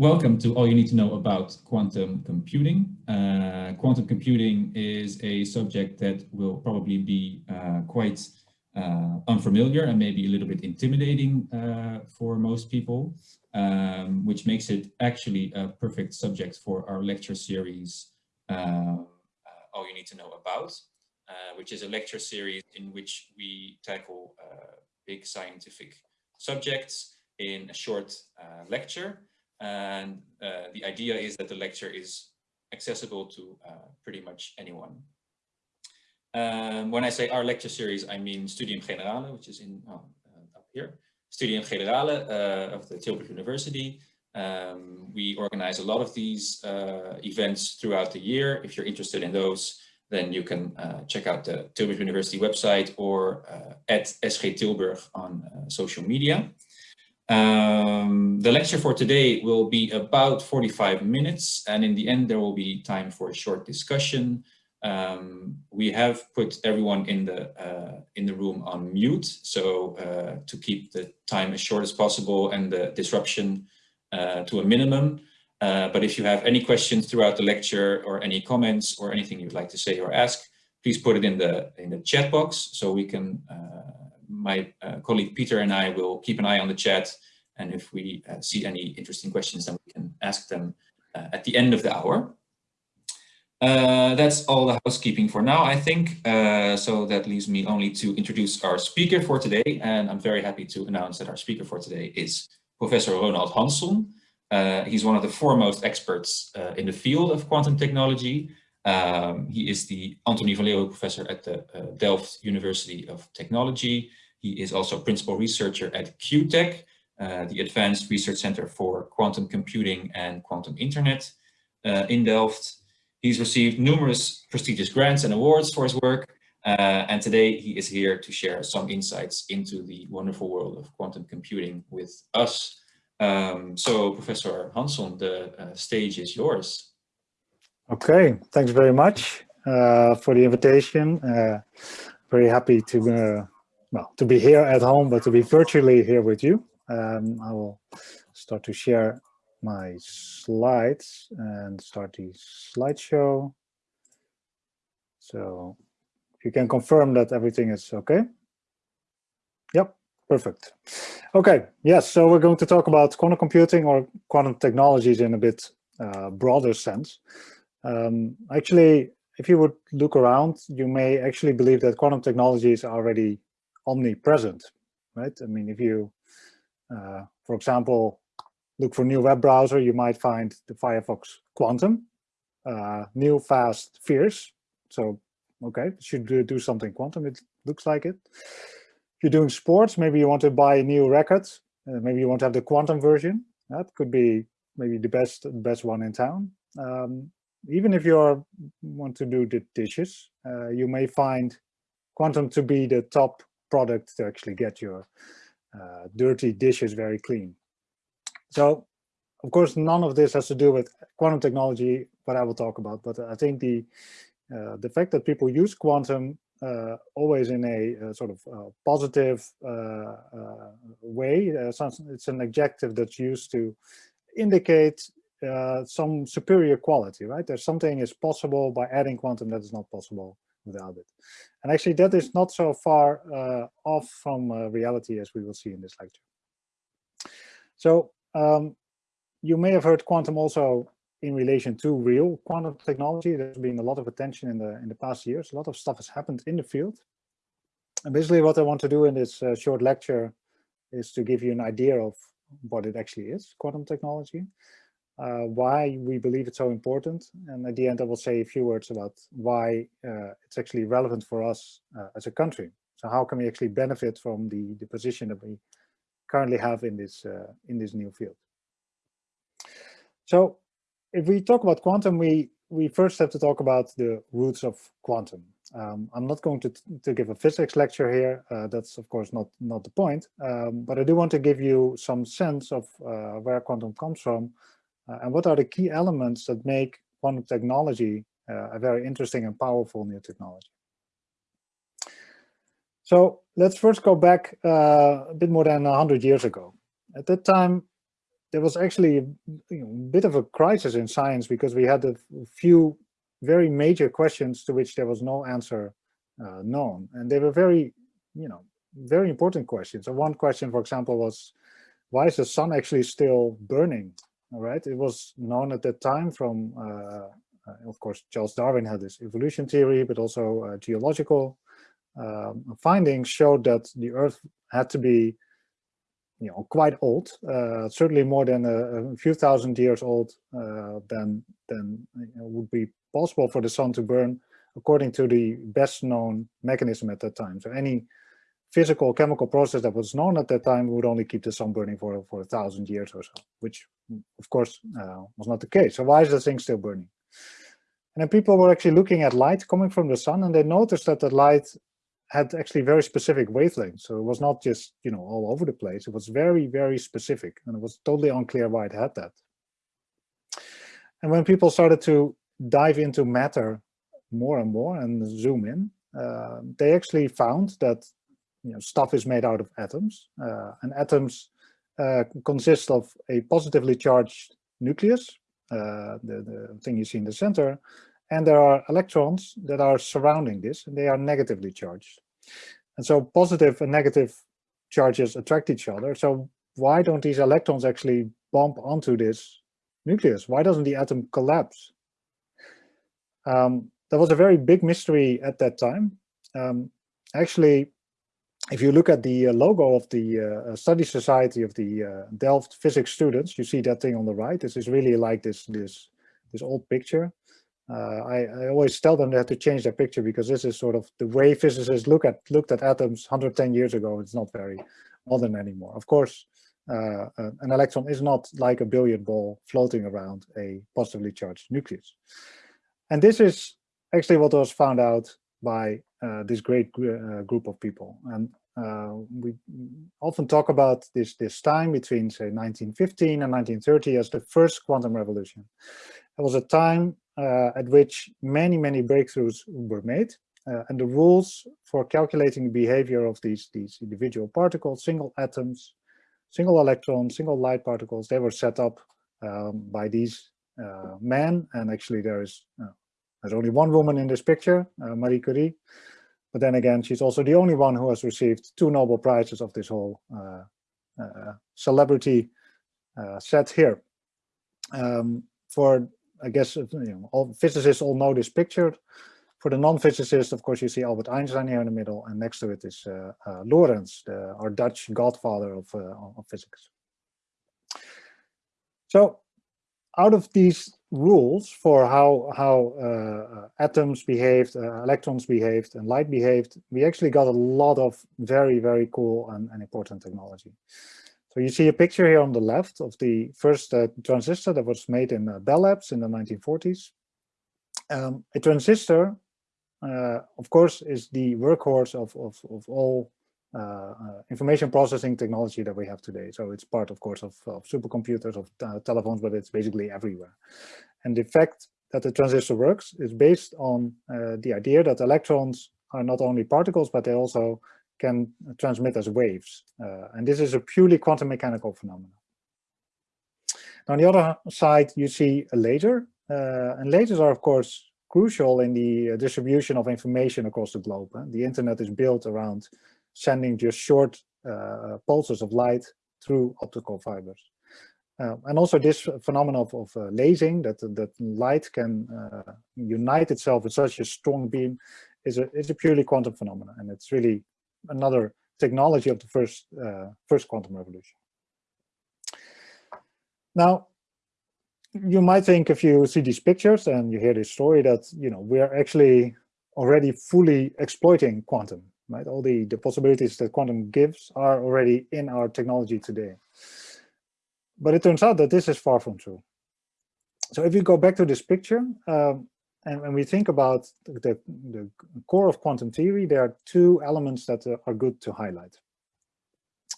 Welcome to all you need to know about quantum computing. Uh, quantum computing is a subject that will probably be uh, quite uh, unfamiliar and maybe a little bit intimidating uh, for most people, um, which makes it actually a perfect subject for our lecture series, uh, All You Need to Know About, which is a lecture series in which we tackle big scientific subjects in a short lecture. And uh, the idea is that the lecture is accessible to uh, pretty much anyone. Um, when I say our lecture series, I mean Studium Generale, which is in oh, uh, up here. Studium Generale uh, of the Tilburg University. Um, we organize a lot of these uh, events throughout the year. If you're interested in those, then you can uh, check out the Tilburg University website or at SG Tilburg on social media. Um, the lecture for today will be about 45 minutes and in the end there will be time for a short discussion. Um, we have put everyone in the uh, in the room on mute so uh, to keep the time as short as possible and the disruption uh, to a minimum. Uh, but if you have any questions throughout the lecture or any comments or anything you'd like to say or ask, please put it in the in the chat box so we can uh, my uh, colleague Peter and I will keep an eye on the chat. And if we uh, see any interesting questions, then we can ask them uh, at the end of the hour. Uh, that's all the housekeeping for now, I think. Uh, so that leaves me only to introduce our speaker for today. And I'm very happy to announce that our speaker for today is Professor Ronald Hanson. Uh, he's one of the foremost experts uh, in the field of quantum technology. Um, he is the Antoni van Leeuwenhoek Professor at the Delft University of Technology. He is also principal researcher at QuTech, uh, the Advanced Research Center for Quantum Computing and Quantum Internet uh, in Delft. He's received numerous prestigious grants and awards for his work, uh, and today he is here to share some insights into the wonderful world of quantum computing with us. Um, so Professor Hanson, the uh, stage is yours. Okay, thanks very much uh, for the invitation. very happy to well, to be here at home, but to be virtually here with you. Um, I will start to share my slides and start the slideshow. So you can confirm that everything is okay. Yep, perfect. Okay, yes, so we're going to talk about quantum computing or quantum technologies in a bit uh, broader sense. Um, actually, if you would look around, you may actually believe that quantum technologies are already omnipresent, right? I mean, if you, uh, for example, look for new web browser, you might find the Firefox Quantum, uh, new, fast, fierce. So, okay, should do something quantum, it looks like it. If you're doing sports, maybe you want to buy a new record, uh, maybe you want to have the quantum version. That could be maybe the best, best one in town. Um, even if you are, want to do the dishes, uh, you may find quantum to be the top product to actually get your uh, dirty dishes very clean. So, of course, none of this has to do with quantum technology, what I will talk about, but I think the the fact that people use quantum uh, always in a uh, sort of uh, positive uh, way, it's an adjective that's used to indicate some superior quality, right? There's something is possible by adding quantum that is not possible without it. And actually that is not so far uh, off from uh, reality as we will see in this lecture. So um, you may have heard quantum also in relation to real quantum technology. There's been a lot of attention in the in the past years. A lot of stuff has happened in the field. And basically what I want to do in this uh, short lecture is to give you an idea of what it actually is, quantum technology, uh, why we believe it's so important. And at the end, I will say a few words about why uh, it's actually relevant for us uh, as a country. So how can we actually benefit from the, the position that we currently have in this, uh, in this new field? So if we talk about quantum, we, we first have to talk about the roots of quantum. Um, I'm not going to, to give a physics lecture here. Uh, that's of course not, not the point. Um, but I do want to give you some sense of uh, where quantum comes from uh, and what are the key elements that make quantum technology uh, a very interesting and powerful new technology. So let's first go back uh, a bit more than 100 years ago. At that time, there was actually a you know, bit of a crisis in science because we had a few very major questions to which there was no answer uh, known. And they were very, you know, very important questions. So one question, for example, was why is the sun actually still burning? All right, it was known at that time from, uh, uh, of course, Charles Darwin had this evolution theory, but also uh, geological um, findings showed that the Earth had to be, you know, quite old, uh, certainly more than a, a, few thousand years old uh, than than you know, would be possible for the sun to burn according to the best known mechanism at that time. So any physical chemical process that was known at that time would only keep the sun burning for, for a thousand years or so, which of course uh, was not the case. So why is the thing still burning? And then people were actually looking at light coming from the sun and they noticed that the light had actually very specific wavelengths. So it was not just, you know, all over the place. It was very, very specific and it was totally unclear why it had that. And when people started to dive into matter more and more and zoom in, uh, they actually found that you know, stuff is made out of atoms, uh, and atoms uh, consist of a positively charged nucleus, uh, the, the thing you see in the center, and there are electrons that are surrounding this, and they are negatively charged. And so positive and negative charges attract each other. So why don't these electrons actually bump onto this nucleus? Why doesn't the atom collapse? Um, that was a very big mystery at that time. Um, actually, if you look at the uh, logo of the uh, Study Society of the uh, Delft physics students, you see that thing on the right. This is really like this this this old picture. Uh, I, I, always tell them they have to change their picture because this is sort of the way physicists look at looked at atoms 110 years ago. It's not very modern anymore. Of course, uh, an electron is not like a billiard ball floating around a positively charged nucleus. And this is actually what was found out by uh, this great gr uh, group of people. And uh, we often talk about this, this time between, say, 1915 and 1930 as the first quantum revolution. It was a time uh, at which many, many breakthroughs were made. Uh, and the rules for calculating the behavior of these, these individual particles, single atoms, single electrons, single light particles, they were set up um, by these uh, men. And actually there is there's only one woman in this picture, uh, Marie Curie. But then again, she's also the only one who has received two Nobel Prizes of this whole uh, uh, celebrity uh, set here. Um, for, I guess, you know, all physicists all know this picture. For the non-physicists, of course, you see Albert Einstein here in the middle, and next to it is uh, uh, Lorentz, the, our Dutch godfather of, of physics. So out of these rules for how how uh, atoms behaved, uh, electrons behaved, and light behaved, we actually got a lot of very very cool and, and important technology. So you see a picture here on the left of the first uh, transistor that was made in uh, Bell Labs in the 1940s. Um, a transistor, uh, of course, is the workhorse of, of, of all uh, uh, information processing technology that we have today. So it's part, of course, of, of supercomputers, of uh, telephones, but it's basically everywhere. And the fact that the transistor works is based on the idea that electrons are not only particles, but they also can transmit as waves. and this is a purely quantum mechanical phenomenon. On the other side, you see a laser, uh, and lasers are, of course, crucial in the distribution of information across the globe. The internet is built around sending just short uh, pulses of light through optical fibers. Uh, and also this phenomenon of, of uh, lasing, that, that light can uh, unite itself with such a strong beam, is a, is a purely quantum phenomenon. And it's really another technology of the first, uh, first quantum revolution. Now, you might think if you see these pictures and you hear this story that, you know, we're actually already fully exploiting quantum right? All the, the possibilities that quantum gives are already in our technology today. But it turns out that this is far from true. So if you go back to this picture, um, and when we think about the, the, core of quantum theory, there are two elements that are good to highlight.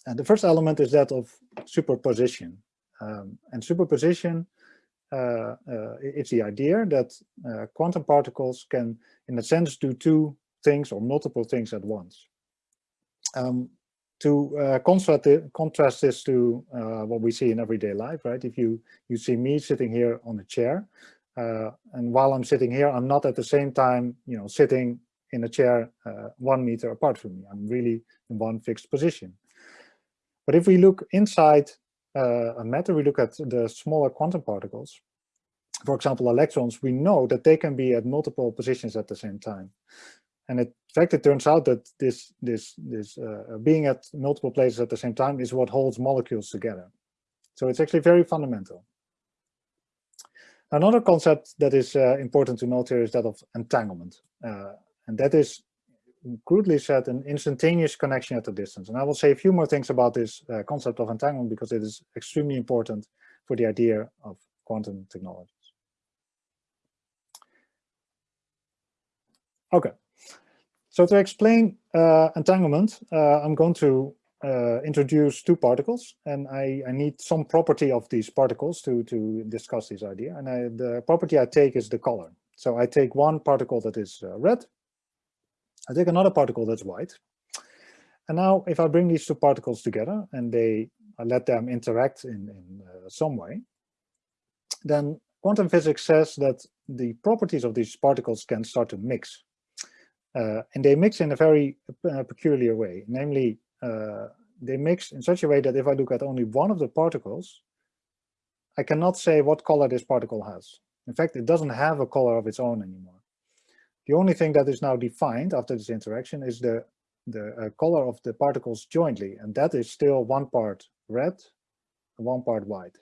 And the first element is that of superposition. Um, and superposition uh, uh, it's the idea that uh, quantum particles can, in a sense, do two things or multiple things at once. Um, to uh, contrast, contrast this to uh, what we see in everyday life, right? If you you see me sitting here on a chair, uh, and while I'm sitting here, I'm not at the same time, you know, sitting in a chair one meter apart from me. I'm really in one fixed position. But if we look inside uh, a matter, we look at the smaller quantum particles, for example, electrons, we know that they can be at multiple positions at the same time. And in fact, it turns out that this, this, this uh, being at multiple places at the same time is what holds molecules together. So it's actually very fundamental. Another concept that is uh, important to note here is that of entanglement. Uh, and that is crudely said an instantaneous connection at a distance. And I will say a few more things about this uh, concept of entanglement because it is extremely important for the idea of quantum technologies. Okay, so to explain uh, entanglement, uh, I'm going to uh, introduce two particles, and I, I, need some property of these particles to, to discuss this idea. And I, the property I take is the color. So I take one particle that is uh, red, I take another particle that's white. And now if I bring these two particles together and they I let them interact in, in uh, some way, then quantum physics says that the properties of these particles can start to mix. Uh, and they mix in a very uh, peculiar way, namely uh, they mix in such a way that if I look at only one of the particles, I cannot say what color this particle has. In fact, it doesn't have a color of its own anymore. The only thing that is now defined after this interaction is the, the uh, color of the particles jointly, and that is still one part red and one part white.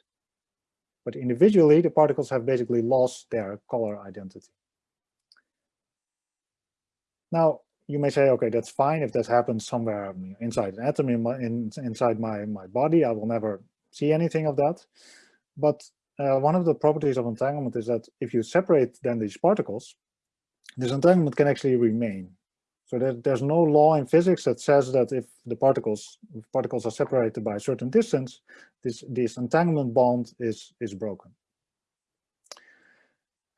But individually, the particles have basically lost their color identity. Now, you may say, okay, that's fine if that happens somewhere inside an atom in my, in, inside my, my body, I will never see anything of that. But uh, one of the properties of entanglement is that if you separate then these particles, this entanglement can actually remain. So there, there's no law in physics that says that if the particles if particles are separated by a certain distance, this this entanglement bond is is broken.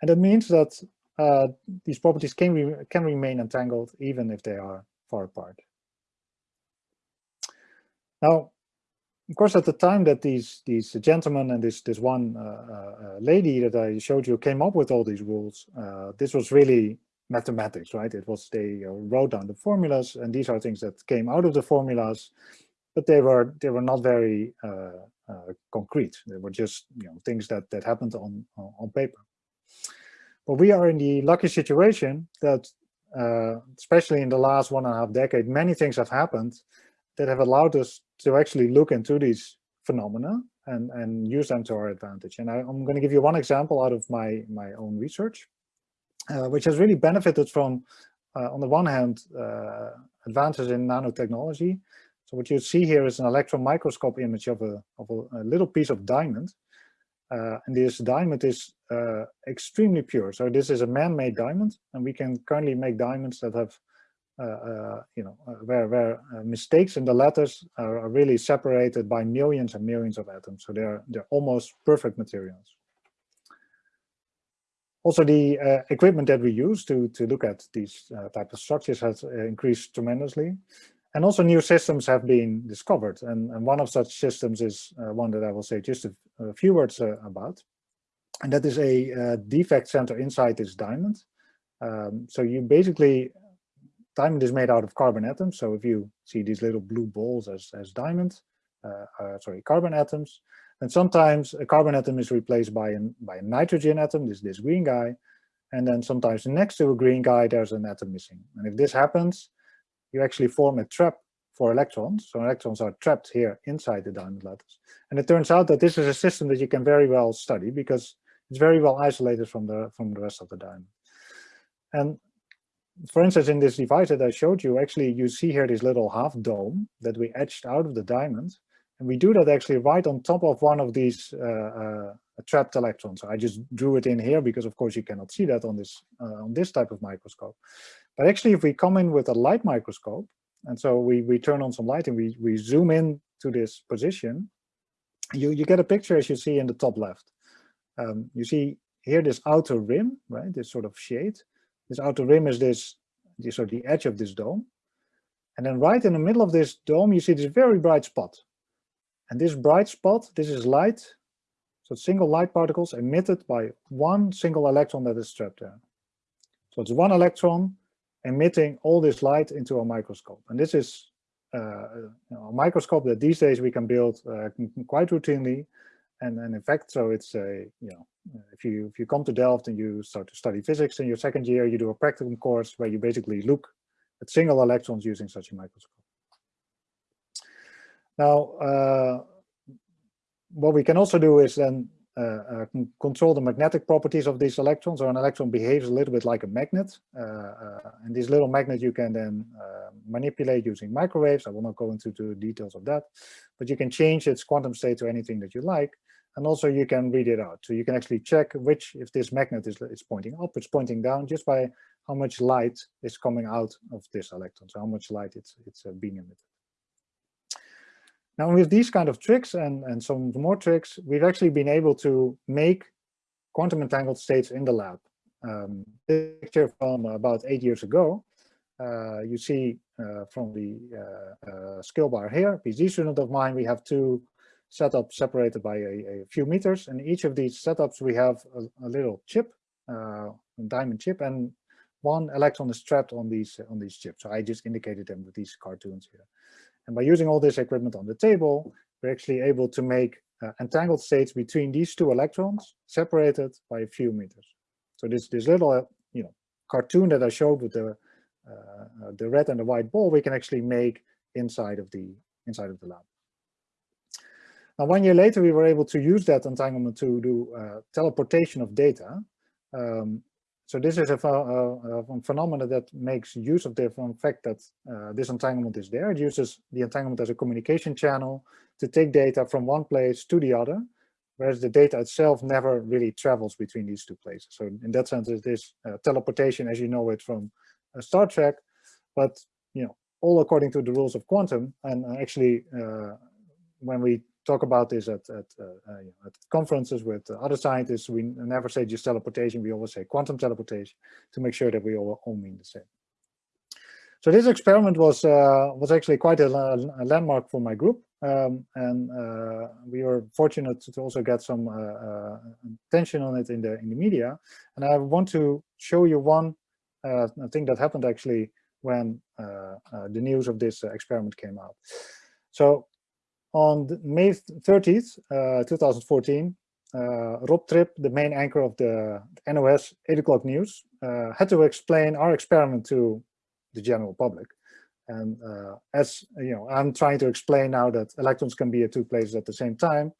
And that means that uh, these properties can re can remain entangled even if they are far apart. Now, of course, at the time that these these gentlemen and this this one uh, uh, lady that I showed you came up with all these rules, uh, this was really mathematics, right? It was they uh, wrote down the formulas, and these are things that came out of the formulas, but they were they were not very uh, uh, concrete. They were just you know things that that happened on on paper. But we are in the lucky situation that, especially in the last one and a half decade, many things have happened that have allowed us to actually look into these phenomena and, and use them to our advantage. And I, am going to give you one example out of my, my own research, uh, which has really benefited from, uh, on the one hand, uh, advances in nanotechnology. So what you see here is an electron microscope image of a, of a, a little piece of diamond. Uh, and this diamond is uh, extremely pure. So this is a man-made diamond, and we can currently make diamonds that have uh, uh, you know, uh, where, where mistakes in the letters are, are, really separated by millions and millions of atoms. So they're, they're almost perfect materials. Also, the uh, equipment that we use to, to look at these uh, type of structures has uh, increased tremendously. And also new systems have been discovered. And, and one of such systems is one that I will say just a, a few words about. And that is a defect center inside this diamond. Um, so you basically diamond is made out of carbon atoms. So if you see these little blue balls as, as diamond, uh, uh, sorry, carbon atoms, and sometimes a carbon atom is replaced by, an, by a nitrogen atom, this, this green guy, and then sometimes next to a green guy, there's an atom missing. And if this happens, you actually form a trap for electrons. So electrons are trapped here inside the diamond lattice. And it turns out that this is a system that you can very well study because it's very well isolated from the, from the rest of the diamond. And for instance, in this device that I showed you, actually you see here this little half dome that we etched out of the diamond. And we do that actually right on top of one of these uh, uh, trapped electrons. So I just drew it in here because of course you cannot see that on this, uh, on this type of microscope. But actually if we come in with a light microscope, and so we, we turn on some light and we, we zoom in to this position, you, you get a picture as you see in the top left. Um, you see here this outer rim, right? This sort of shade. This outer rim is this, this the edge of this dome. And then right in the middle of this dome, you see this very bright spot. And this bright spot, this is light. So single light particles emitted by one single electron that is trapped there. So it's one electron emitting all this light into a microscope. And this is uh, you know, a microscope that these days we can build uh, quite routinely. And, in fact, so it's a, you know, if you if you come to Delft and you start to study physics in your second year, you do a practicum course where you basically look at single electrons using such a microscope. Now, uh, what we can also do is then uh, uh, control the magnetic properties of these electrons. So an electron behaves a little bit like a magnet. Uh, uh, and this little magnet you can then uh, manipulate using microwaves. I will not go into the details of that, but you can change its quantum state to anything that you like. And also you can read it out. So you can actually check which, if this magnet is, is pointing up, it's pointing down just by how much light is coming out of this electron. So how much light it's, it's being emitted. Now with these kind of tricks and, and some more tricks, we've actually been able to make quantum entangled states in the lab. Um, picture from about eight years ago, uh, you see uh, from the uh, uh skill bar here, PhD student of mine, we have two setups separated by a, a, few meters. And each of these setups, we have a, a little chip, uh, a diamond chip, and one electron is trapped on these on these chips. So I just indicated them with these cartoons here. And by using all this equipment on the table, we're actually able to make uh, entangled states between these two electrons separated by a few meters. So this, this little, uh, you know, cartoon that I showed with the, uh, the red and the white ball, we can actually make inside of the, inside of the lab. Now, one year later, we were able to use that entanglement to do uh, teleportation of data. Um, so this is a, a, a, phenomenon that makes use of the fact that uh, this entanglement is there. It uses the entanglement as a communication channel to take data from one place to the other, whereas the data itself never really travels between these two places. So in that sense, it is uh, teleportation as you know it from uh, Star Trek, but you know all according to the rules of quantum. And uh, actually, uh, when we talk about this at, at, uh, uh, at conferences with other scientists. We never say just teleportation, we always say quantum teleportation to make sure that we all, all mean the same. So this experiment was uh, was actually quite a, a, landmark for my group, um, and uh, we were fortunate to also get some uh, uh, attention on it in the in the media. And I want to show you one thing that happened actually when the news of this experiment came out. So on May 30th, uh, 2014, uh, Rob Trip, the main anchor of the NOS 8 o'clock news, uh, had to explain our experiment to the general public. And uh, as you know, I'm trying to explain now that electrons can be at two places at the same time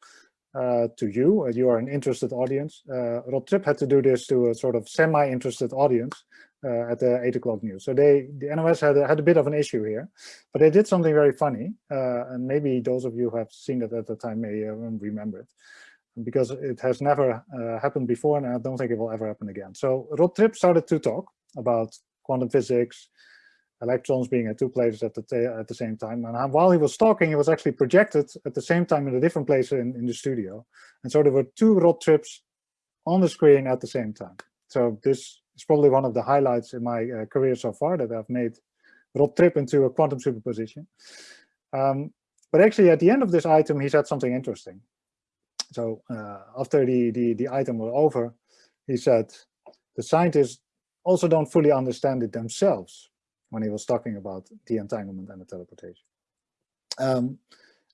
uh, to you. Uh, you are an interested audience. Rob Trip had to do this to a sort of semi-interested audience uh, at the eight o'clock news. So they, the NOS had a, had a bit of an issue here, but they did something very funny. Uh, and maybe those of you who have seen it at the time may uh, remember it because it has never happened before and I don't think it will ever happen again. So Rob Trip started to talk about quantum physics, electrons being at two places at the at the same time. And while he was talking, he was actually projected at the same time in a different place in, in the studio. And so there were two Rob Trips on the screen at the same time. So this it's probably one of the highlights in my uh, career so far that I've made Rob Trip into a quantum superposition. Um, but actually, at the end of this item, he said something interesting. So uh, after the, the, the item was over, he said, the scientists also don't fully understand it themselves when he was talking about the entanglement and the teleportation. Um,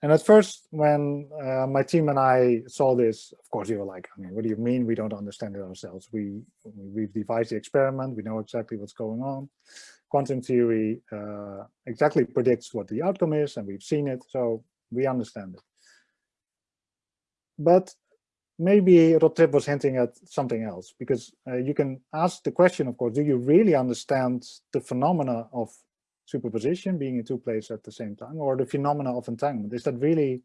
and at first, when uh, my team and I saw this, of course, we were like, I mean, what do you mean we don't understand it ourselves? We, we've devised the experiment, we know exactly what's going on. Quantum theory uh, exactly predicts what the outcome is, and we've seen it, so we understand it. But maybe Rob was hinting at something else, because uh, you can ask the question, of course, do you really understand the phenomena of superposition, being in two places at the same time, or the phenomena of entanglement? Is that really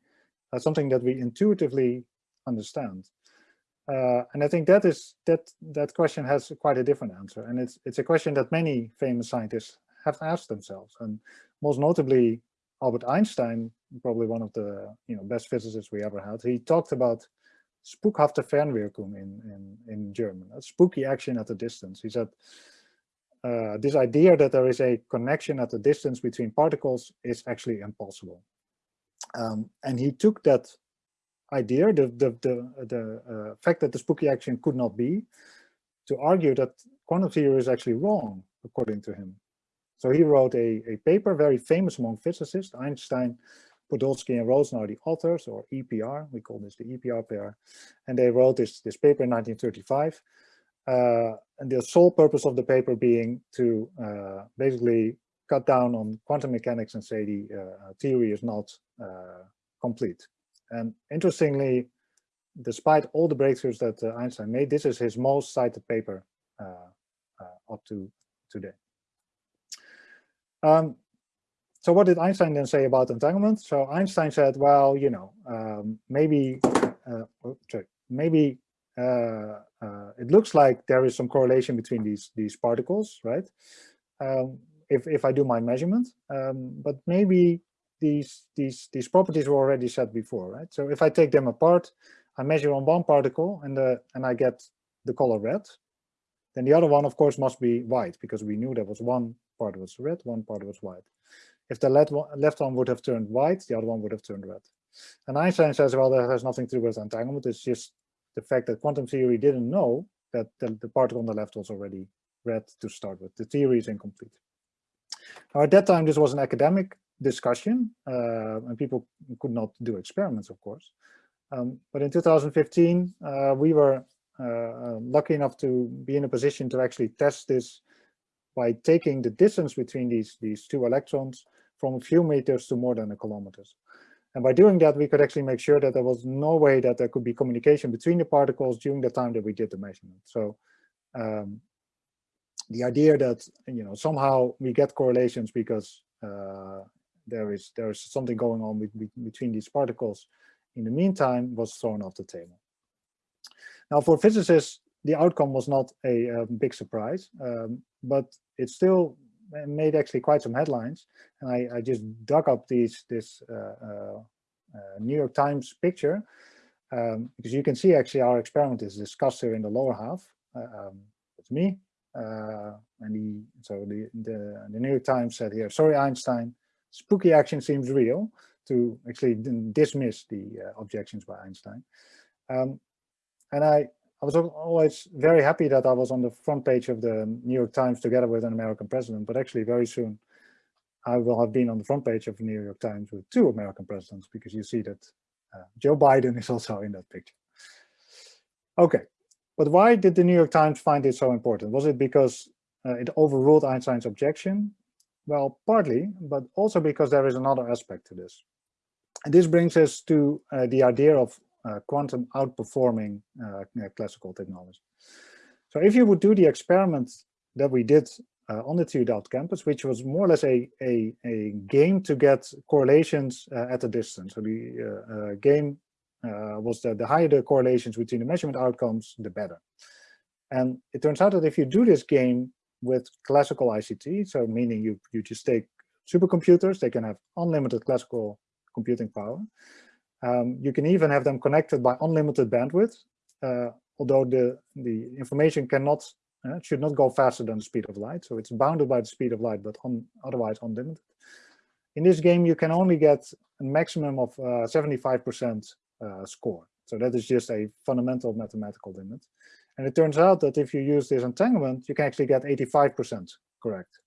uh, something that we intuitively understand? Uh, and I think that is that that question has quite a different answer, and it's it's a question that many famous scientists have asked themselves, and most notably Albert Einstein, probably one of the you know best physicists we ever had. He talked about spukhafte Fernwirkung in, in, in German, a spooky action at a distance. He said, uh, this idea that there is a connection at a distance between particles is actually impossible. Um, and he took that idea, the, the, the, the uh, fact that the spooky action could not be, to argue that quantum theory is actually wrong, according to him. So he wrote a, a paper, very famous among physicists, Einstein, Podolsky and Rosen are the authors, or EPR, we call this the EPR pair, and they wrote this, this paper in 1935. Uh, and the sole purpose of the paper being to uh, basically cut down on quantum mechanics and say the uh, theory is not uh, complete. And interestingly, despite all the breakthroughs that uh, Einstein made, this is his most cited paper uh, up to today. Um, so what did Einstein then say about entanglement? So Einstein said, well, you know, um, maybe, uh, oh, sorry, maybe uh, uh, it looks like there is some correlation between these these particles, right? Um, if if I do my measurement, um, but maybe these these these properties were already set before, right? So if I take them apart, I measure on one particle and the and I get the color red, then the other one, of course, must be white because we knew there was one part was red, one part was white. If the left one would have turned white, the other one would have turned red. And Einstein says, well, that has nothing to do with entanglement. It's just the fact that quantum theory didn't know that the, the particle on the left was already red to start with. The theory is incomplete. Now, at that time, this was an academic discussion, uh, and people could not do experiments, of course. Um, but in 2015, uh, we were uh, uh, lucky enough to be in a position to actually test this by taking the distance between these, these two electrons from a few meters to more than a kilometers. And by doing that, we could actually make sure that there was no way that there could be communication between the particles during the time that we did the measurement. So um, the idea that you know somehow we get correlations because uh, there is there is something going on between these particles in the meantime was thrown off the table. Now, for physicists, the outcome was not a, a big surprise, um, but it still made actually quite some headlines. And I, I just dug up these this uh, uh, uh, New York Times picture um, because you can see actually our experiment is discussed here in the lower half. Uh, um, it's me, and the so the, the the New York Times said here, sorry Einstein, spooky action seems real to actually dismiss the objections by Einstein. Um, and I I was always very happy that I was on the front page of the New York Times together with an American president, but actually very soon I will have been on the front page of the New York Times with two American presidents because you see that uh, Joe Biden is also in that picture. Okay, but why did the New York Times find it so important? Was it because uh, it overruled Einstein's objection? Well, partly, but also because there is another aspect to this. And this brings us to uh, the idea of quantum outperforming uh, classical technology. So if you would do the experiment that we did uh, on the TU Delft campus, which was more or less a, a, a game to get correlations uh, at a distance. So the uh, uh, game was that the higher the correlations between the measurement outcomes, the better. And it turns out that if you do this game with classical ICT, so meaning you, you just take supercomputers, they can have unlimited classical computing power, um, you can even have them connected by unlimited bandwidth, uh, although the, the information cannot, uh, should not go faster than the speed of light. So it's bounded by the speed of light, but on, otherwise unlimited. In this game, you can only get a maximum of 75% uh, uh, score. So that is just a fundamental mathematical limit. And it turns out that if you use this entanglement, you can actually get 85% correct.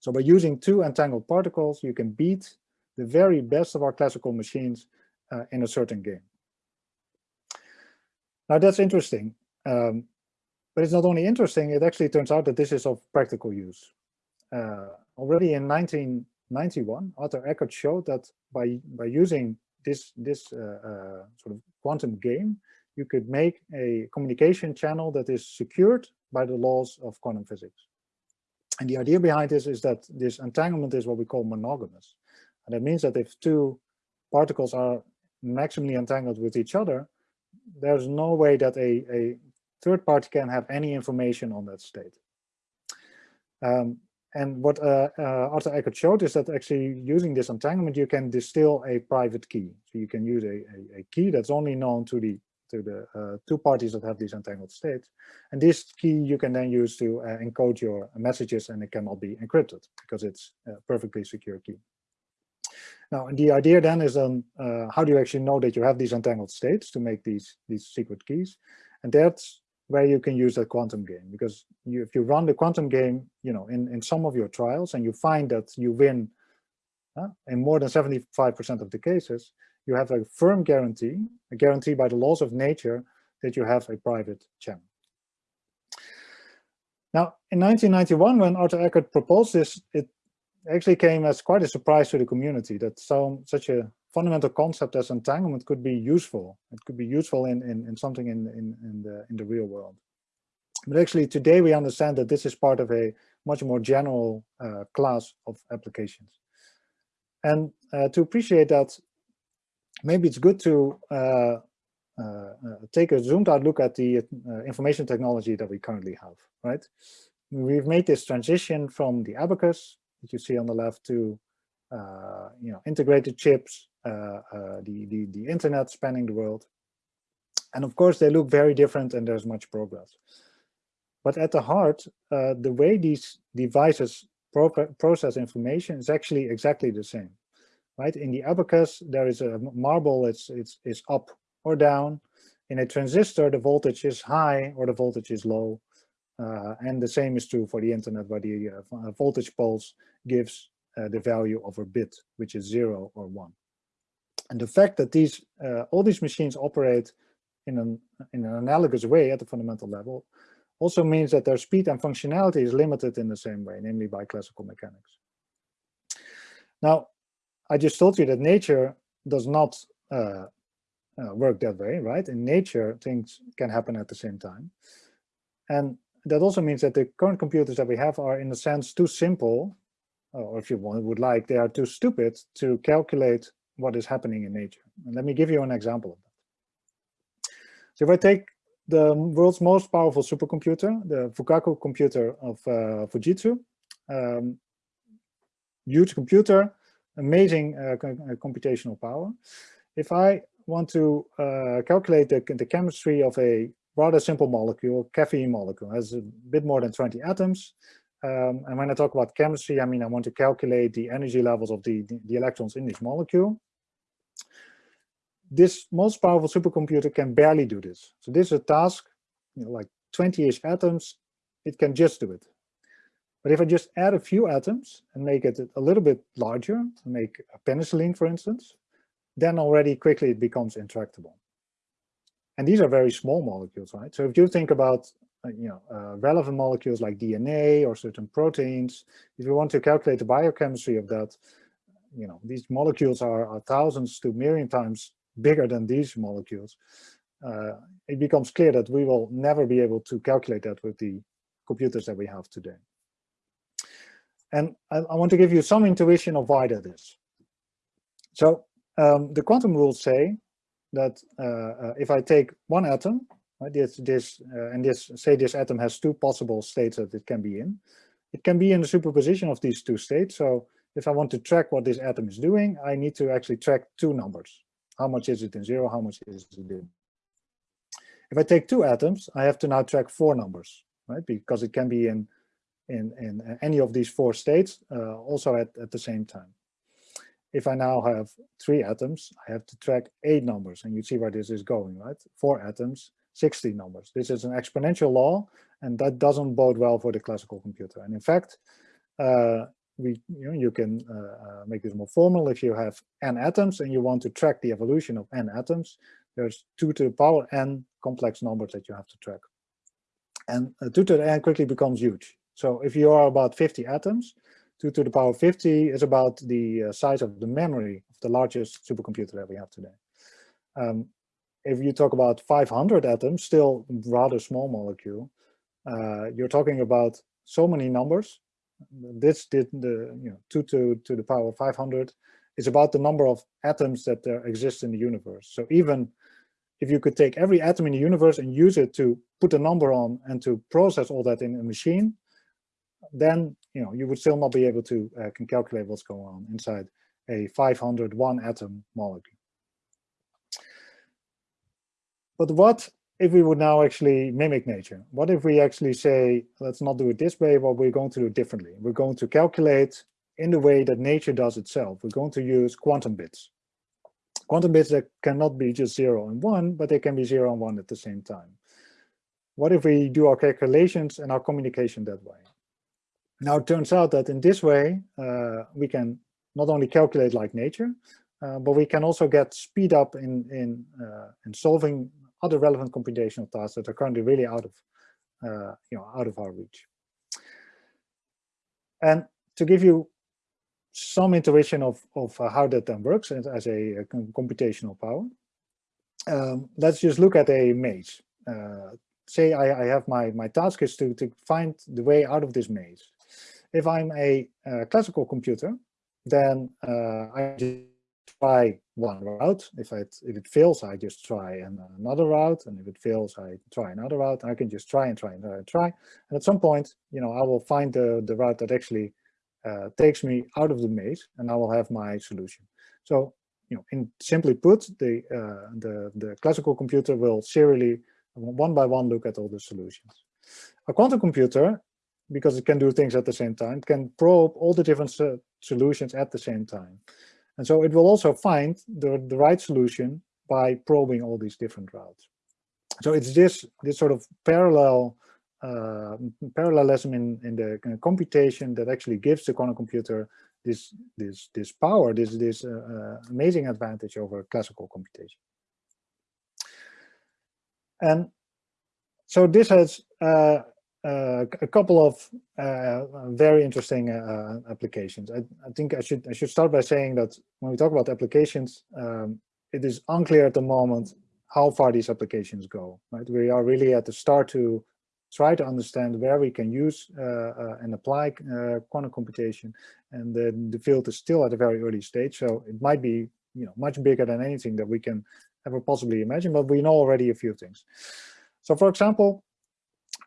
So by using two entangled particles, you can beat the very best of our classical machines uh, in a certain game. Now that's interesting, um, but it's not only interesting, it actually turns out that this is of practical use. Uh, already in 1991, Artur Ekert showed that by, by using this, this uh, uh, sort of quantum game, you could make a communication channel that is secured by the laws of quantum physics. And the idea behind this is that this entanglement is what we call monogamous. And that means that if two particles are maximally entangled with each other, there's no way that a, a third party can have any information on that state. Um, and what uh, uh, Artur Ekert showed is that actually using this entanglement, you can distill a private key. So you can use a, a, a, key that's only known to the to the uh, two parties that have these entangled states. And this key you can then use to uh, encode your messages and it cannot be encrypted because it's a perfectly secure key. Now, the idea then is then uh, how do you actually know that you have these entangled states to make these, these secret keys? And that's where you can use that quantum game because you, if you run the quantum game, you know, in, in some of your trials and you find that you win uh, in more than 75% of the cases, you have a firm guarantee, a guarantee by the laws of nature that you have a private channel. Now, in 1991, when Artur Ekert proposed this, it actually came as quite a surprise to the community that some such a fundamental concept as entanglement could be useful. It could be useful in, in, in something in, in, in, the, in the real world. But actually today we understand that this is part of a much more general uh, class of applications. And uh, to appreciate that, maybe it's good to uh, uh, uh take a zoomed out look at the uh, information technology that we currently have, right? We've made this transition from the abacus that you see on the left to uh, you know integrated chips, uh, uh, the, the the internet spanning the world, and of course they look very different and there's much progress. But at the heart, the way these devices pro process information is actually exactly the same, right? In the abacus, there is a marble, it's, it's, it's up or down. In a transistor, the voltage is high or the voltage is low. Uh, and the same is true for the internet where the uh, voltage pulse gives uh, the value of a bit, which is zero or one. And the fact that these all these machines operate in an, in an analogous way at the fundamental level also means that their speed and functionality is limited in the same way, namely by classical mechanics. Now, I just told you that nature does not uh, uh, work that way, right? In nature, things can happen at the same time. And that also means that the current computers that we have are in a sense too simple, or if you want, would like, they are too stupid to calculate what is happening in nature. And let me give you an example of that. So if I take the world's most powerful supercomputer, the Fugaku computer of uh, Fujitsu, um, huge computer, amazing uh, uh, computational power. If I want to uh, calculate the, the chemistry of a rather simple molecule, caffeine molecule, has a bit more than 20 atoms. Um, and when I talk about chemistry, I mean I want to calculate the energy levels of the, the, electrons in this molecule. This most powerful supercomputer can barely do this. So this is a task, you know, like 20-ish atoms, it can just do it. But if I just add a few atoms and make it a little bit larger, make a penicillin, for instance, then already quickly it becomes intractable. And these are very small molecules, right? So if you think about uh, you know, uh, relevant molecules like DNA or certain proteins, if you want to calculate the biochemistry of that, you know, these molecules are, are thousands to million times bigger than these molecules. Uh, it becomes clear that we will never be able to calculate that with the computers that we have today. And I, I want to give you some intuition of why that is. So um, the quantum rules say that uh, uh, if I take one atom, right, this, this uh, and this say this atom has two possible states that it can be in, it can be in the superposition of these two states. So if I want to track what this atom is doing, I need to actually track two numbers. How much is it in zero? How much is it in? If I take two atoms, I have to now track four numbers, right? Because it can be in in, in any of these four states uh, also at, at the same time if I now have three atoms, I have to track eight numbers, and you see where this is going, right? Four atoms, 60 numbers. This is an exponential law, and that doesn't bode well for the classical computer. And in fact, uh, we, you, know, you can uh, uh, make this more formal. If you have n atoms and you want to track the evolution of n atoms, there's 2 to the power n complex numbers that you have to track. And uh, 2 to the n quickly becomes huge. So if you are about 50 atoms, 2 to the power 50 is about the uh, size of the memory of the largest supercomputer that we have today. Um, if you talk about 500 atoms, still rather small molecule, uh, you're talking about so many numbers. This did the you know 2 to, to the power 500 is about the number of atoms that there exist in the universe. So even if you could take every atom in the universe and use it to put a number on and to process all that in a machine, then you know you would still not be able to uh, can calculate what's going on inside a 501 atom molecule. But what if we would now actually mimic nature? What if we actually say, let's not do it this way, but we're going to do it differently. We're going to calculate in the way that nature does itself. We're going to use quantum bits. Quantum bits that cannot be just zero and one, but they can be zero and one at the same time. What if we do our calculations and our communication that way? Now, it turns out that in this way, uh, we can not only calculate like nature, uh, but we can also get speed up in, in, uh, in solving other relevant computational tasks that are currently really out of, uh, you know, out of our reach. And to give you some intuition of, of uh, how that then works as, as a, a, computational power, um, let's just look at a maze. Uh, say I, I, have my, my task is to, to find the way out of this maze. If I'm a, a classical computer, then uh, I try one route. If it if it fails, I just try another route, and if it fails, I try another route. I can just try and try and try and try. And at some point, you know, I will find the the route that actually uh, takes me out of the maze, and I will have my solution. So, you know, in simply put, the uh, the the classical computer will serially one by one look at all the solutions. A quantum computer because it can do things at the same time, It can probe all the different uh, solutions at the same time. And so it will also find the, the right solution by probing all these different routes. So it's this, this sort of parallel uh, parallelism in, in the computation that actually gives the quantum computer this, this, this power, this, this uh, uh, amazing advantage over classical computation. And so this has uh, uh, a couple of uh, very interesting uh, applications. I, I, think I should I should start by saying that when we talk about applications, um, it is unclear at the moment how far these applications go. Right, we are really at the start to try to understand where we can use uh, uh, and apply quantum computation, and the, the field is still at a very early stage. So it might be you know much bigger than anything that we can ever possibly imagine, but we know already a few things. So, for example.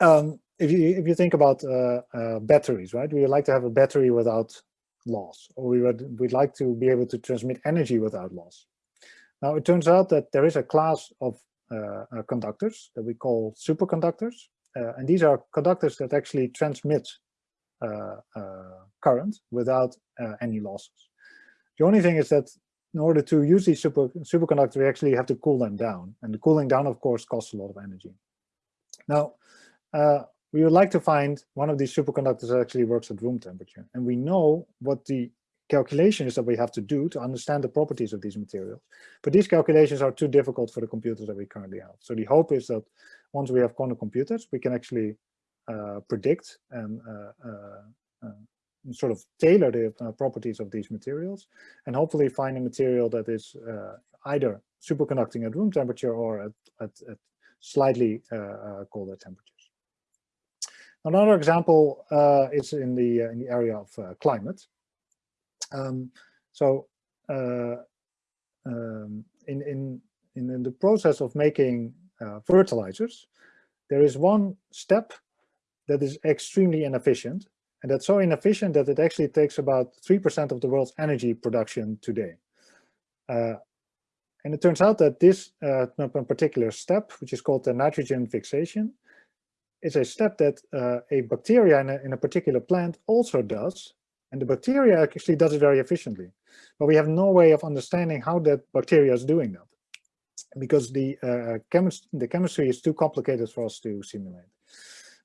Um, if you if you think about uh, uh, batteries, right? We would like to have a battery without loss, or we would we'd like to be able to transmit energy without loss. Now it turns out that there is a class of uh, uh conductors that we call superconductors, uh, and these are conductors that actually transmit uh, current without any losses. The only thing is that in order to use these super superconductors, we actually have to cool them down, and the cooling down, of course, costs a lot of energy. Now, uh, we would like to find one of these superconductors that actually works at room temperature. And we know what the calculations that we have to do to understand the properties of these materials. But these calculations are too difficult for the computers that we currently have. So the hope is that once we have quantum computers, we can actually uh, predict and uh, uh, uh sort of tailor the uh, properties of these materials and hopefully find a material that is uh, either superconducting at room temperature or at, at, at slightly colder temperature. Another example uh, is in the uh, in the area of uh, climate. Um, so uh, um, in, in in the process of making uh, fertilizers, there is one step that is extremely inefficient, and that's so inefficient that it actually takes about three percent of the world's energy production today. Uh, and it turns out that this particular step, which is called the nitrogen fixation, is a step that uh, a bacteria in a, in a particular plant also does. And the bacteria actually does it very efficiently. But we have no way of understanding how that bacteria is doing that because the, uh, chemist the chemistry is too complicated for us to simulate.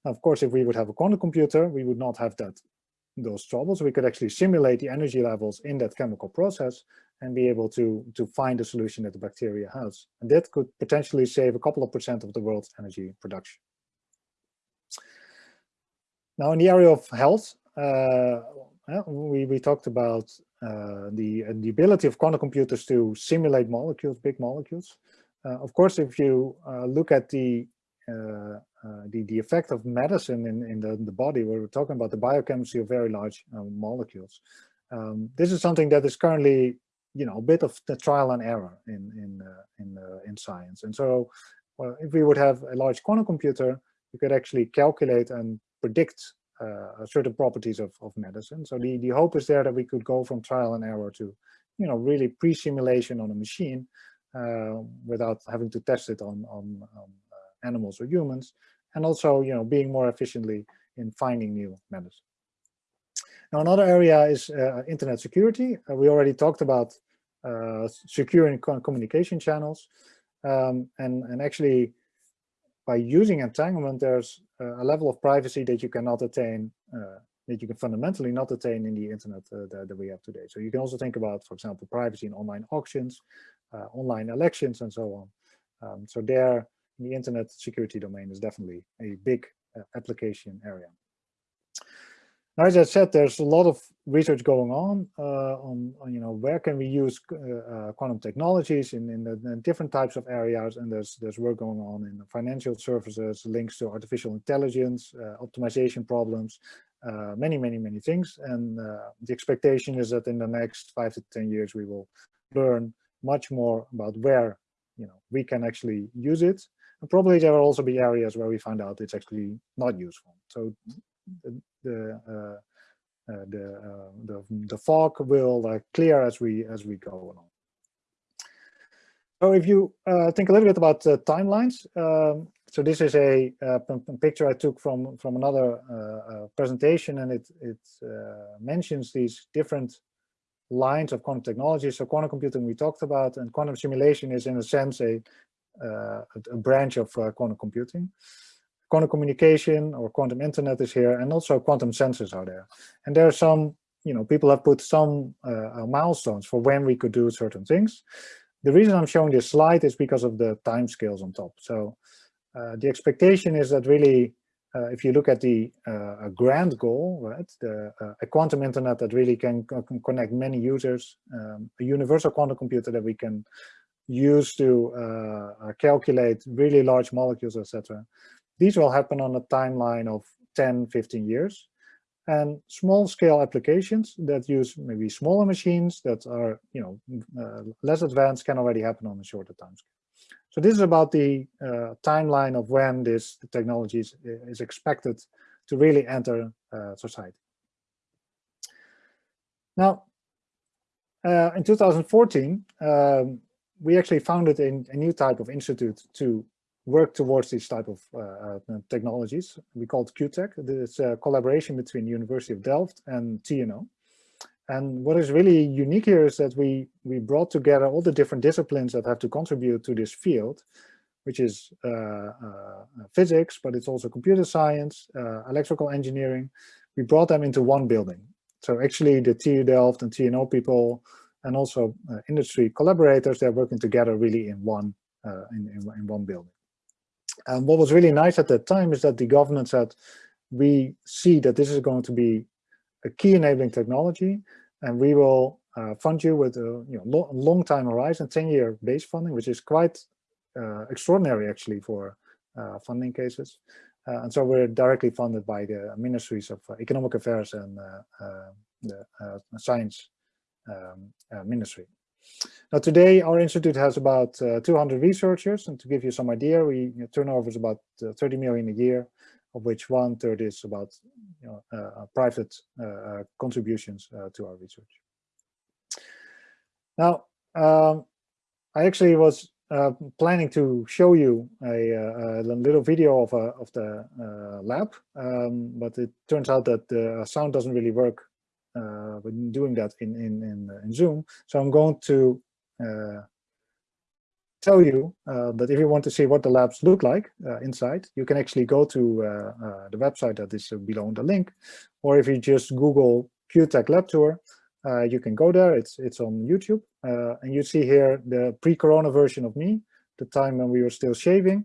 Now, of course, if we would have a quantum computer, we would not have that those troubles. We could actually simulate the energy levels in that chemical process and be able to, to find a solution that the bacteria has. And that could potentially save a couple of percent of the world's energy production. Now, in the area of health, uh, we, we talked about uh, the, uh, the ability of quantum computers to simulate molecules, big molecules. Uh, of course, if you uh, look at the, uh, the, the effect of medicine in, in, the, in the body, we're talking about the biochemistry of very large molecules. Um, this is something that is currently, you know, a bit of the trial and error in, in, in, in science. And so well, if we would have a large quantum computer, you could actually calculate and predict uh, certain properties of, of medicine. So the, the hope is there that we could go from trial and error to, you know, really pre-simulation on a machine uh, without having to test it on, on, on uh, animals or humans, and also you know being more efficiently in finding new methods. Now another area is uh, internet security. Uh, we already talked about securing communication channels, um, and and actually by using entanglement, there's a level of privacy that you cannot attain that you can fundamentally not attain in the internet uh, that, that, we have today. So you can also think about, for example, privacy in online auctions, uh, online elections, and so on. Um, so there, the internet security domain is definitely a big uh, application area. Now, as I said, there's a lot of research going on uh, on, on, you know, where can we use uh, uh, quantum technologies in, in, the, in, different types of areas, and there's there's work going on in financial services, links to artificial intelligence, optimization problems, uh, many, many, many things. And uh, the expectation is that in the next five to 10 years, we will learn much more about where you know we can actually use it. And probably there will also be areas where we find out it's actually not useful. So the uh, uh, the, uh, the, the fog will clear as we as we go along. So if you think a little bit about the timelines, um, so this is a, a, picture I took from from another uh, presentation, and it it uh, mentions these different lines of quantum technology. So quantum computing we talked about, and quantum simulation is in a sense a uh, a branch of quantum computing. Quantum communication or quantum internet is here, and also quantum sensors are there. And there are some, you know, people have put some uh, milestones for when we could do certain things. The reason I'm showing this slide is because of the time scales on top. So uh, the expectation is that really, uh, if you look at the uh, grand goal, right, the, a quantum internet that really can, can connect many users, um, a universal quantum computer that we can use to calculate really large molecules, etc. These will happen on a timeline of 10, 15 years and small scale applications that use maybe smaller machines that are you know uh, less advanced can already happen on a shorter time scale. So this is about the uh, timeline of when this technology is, is expected to really enter uh, society. Now, uh, in 2014, um, we actually founded a, a, new type of institute to work towards these type of uh, uh, technologies. We called QuTech. It's a collaboration between the University of Delft and TNO. And what is really unique here is that we, we brought together all the different disciplines that have to contribute to this field, which is uh, uh, physics, but it's also computer science, uh, electrical engineering. We brought them into one building. So actually the TU Delft and TNO people and also uh, industry collaborators, they're working together really in one, in, in, in one building. And what was really nice at that time is that the government said, we see that this is going to be a key enabling technology, and we will uh, fund you with a you know, lo long time horizon, 10 year base funding, which is quite uh, extraordinary actually for uh, funding cases. Uh, and so we're directly funded by the Ministries of Economic Affairs and uh, uh, the Science um, Ministry. Now today our institute has about 200 researchers, and to give you some idea, we you know, turnover is about 30 million a year, of which one third is about you know, uh, uh private uh, uh, contributions to our research. Now, um, I actually was uh, planning to show you a, a, little video of, of the uh, lab, um, but it turns out that the sound doesn't really work uh, when doing that in, in, in, in, Zoom. So I'm going to tell you uh, that if you want to see what the labs look like uh, inside, you can actually go to uh, uh the website that is below the link, or if you just Google QuTech Lab Tour, uh, you can go there. It's it's on YouTube, uh, and you see here the pre-corona version of me, the time when we were still shaving,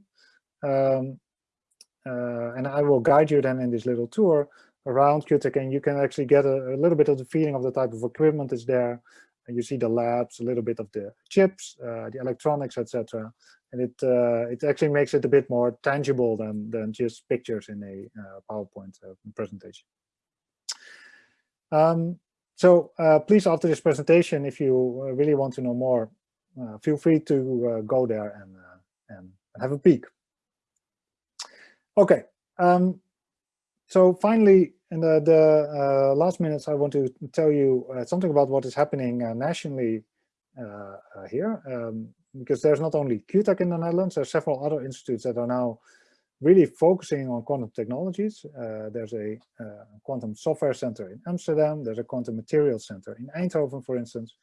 um, and I will guide you then in this little tour around QuTech, and you can actually get a, a little bit of the feeling of the type of equipment is there, and you see the labs, a little bit of the chips, uh, the electronics, etc. And it uh, it actually makes it a bit more tangible than than just pictures in a uh, PowerPoint uh, presentation. Um, so uh, please, after this presentation, if you uh, really want to know more, feel free to go there and and have a peek. Okay. Um, so finally, in the, the uh, last minutes, I want to tell you uh, something about what is happening uh, nationally uh, uh, here. Um, because there's not only QuTech in the Netherlands, there's several other institutes that are now really focusing on quantum technologies. Uh, there's a quantum software center in Amsterdam, there's a quantum materials center in Eindhoven, for instance,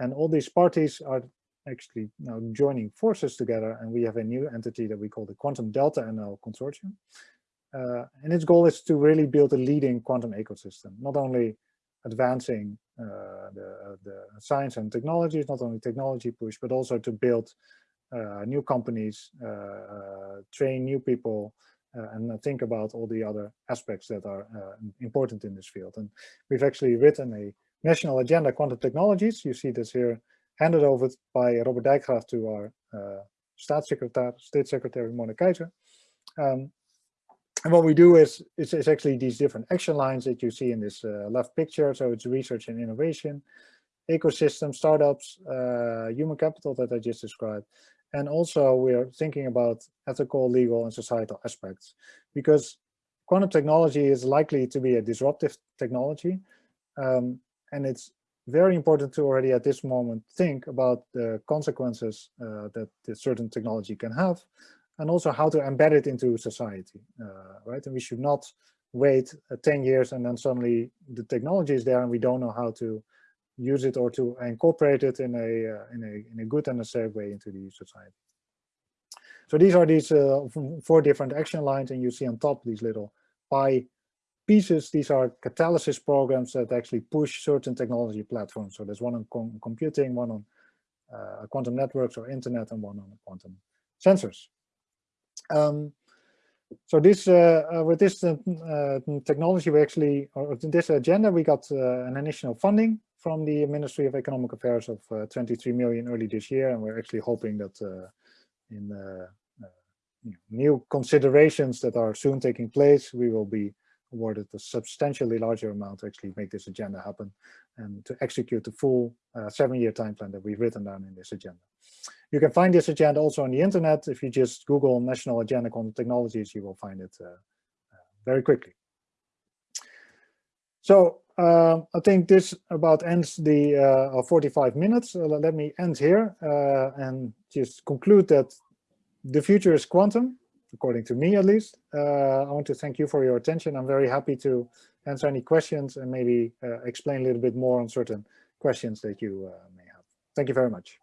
and all these parties are actually now joining forces together and we have a new entity that we call the Quantum Delta NL Consortium. Uh, and its goal is to really build a leading quantum ecosystem, not only advancing uh, the, the science and technologies, not only technology push, but also to build uh, new companies, uh, uh, train new people, uh, and think about all the other aspects that are important in this field. And we've actually written a national agenda quantum technologies. You see this here handed over by Robert Dijkgraaf to our State Secretary Mona Keizer. Um, and what we do is, is, actually these different action lines that you see in this uh, left picture. So it's research and innovation, ecosystem, startups, uh, human capital that I just described. And also we're thinking about ethical, legal, and societal aspects because quantum technology is likely to be a disruptive technology. Um, and it's very important to already at this moment think about the consequences uh, that certain technology can have and also how to embed it into society, uh, right? And we should not wait uh, 10 years and then suddenly the technology is there and we don't know how to use it or to incorporate it in a, uh, in a, in a good and a safe way into the society. So these are these uh, four different action lines and you see on top these little pie pieces, these are catalysis programs that actually push certain technology platforms. So there's one on com computing, one on uh, quantum networks or internet, and one on quantum sensors. Um, so this, uh, uh, with this uh, technology, we actually, or this agenda, we got an initial funding from the Ministry of Economic Affairs of 23 million early this year, and we're actually hoping that in know, new considerations that are soon taking place, we will be awarded a substantially larger amount to actually make this agenda happen and to execute the full uh, seven-year time plan that we've written down in this agenda. You can find this agenda also on the internet. If you just Google National Agenda Quantum Technologies, you will find it uh, uh, very quickly. So uh, I think this about ends the uh, 45 minutes. Uh, let me end here and just conclude that the future is quantum according to me at least. Uh, I want to thank you for your attention. I'm very happy to answer any questions and maybe uh, explain a little bit more on certain questions that you uh, may have. Thank you very much.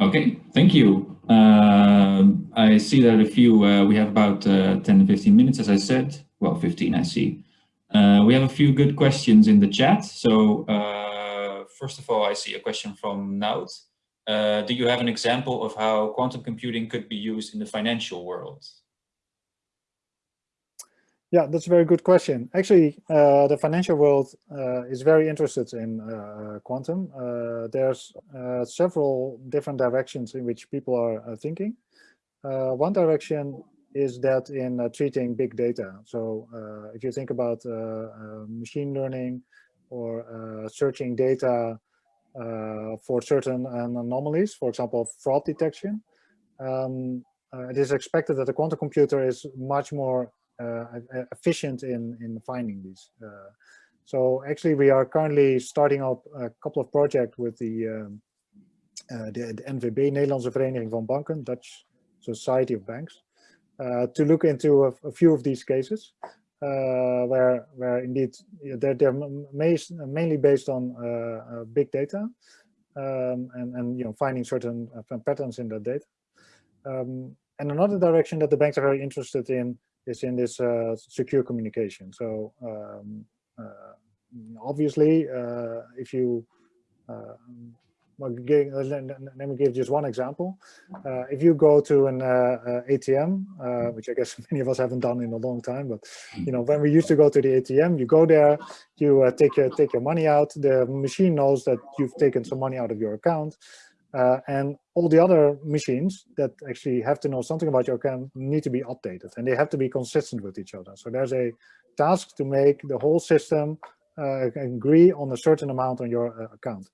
Okay, thank you. Um, I see that a few, uh, we have about uh, 10 to 15 minutes, as I said. Well, 15, I see. We have a few good questions in the chat. So first of all, I see a question from Naut. Uh, do you have an example of how quantum computing could be used in the financial world? Yeah, that's a very good question. Actually, uh, the financial world uh, is very interested in uh, quantum. Uh, there's uh, several different directions in which people are thinking. one direction is that in treating big data. So if you think about machine learning or searching data for certain anomalies, for example, fraud detection. Um, uh, it is expected that a quantum computer is much more uh, efficient in, in finding these. so actually, we are currently starting up a couple of projects with the, um, the, the NVB, Nederlandse Vereniging van Banken, Dutch Society of Banks, uh, to look into a, a, few of these cases uh, where where indeed they're, they're mainly based on uh, uh, big data um, and and you know finding certain patterns in that data. Um, and another direction that the banks are very interested in is in this uh, secure communication. So um, uh, obviously, uh, if you let me give just one example. Uh, if you go to an uh, uh ATM, uh, which I guess many of us haven't done in a long time, but you know when we used to go to the ATM, you go there, you uh, take your take your money out. The machine knows that you've taken some money out of your account, uh, and all the other machines that actually have to know something about your account need to be updated, and they have to be consistent with each other. So there's a task to make the whole system agree on a certain amount on your account.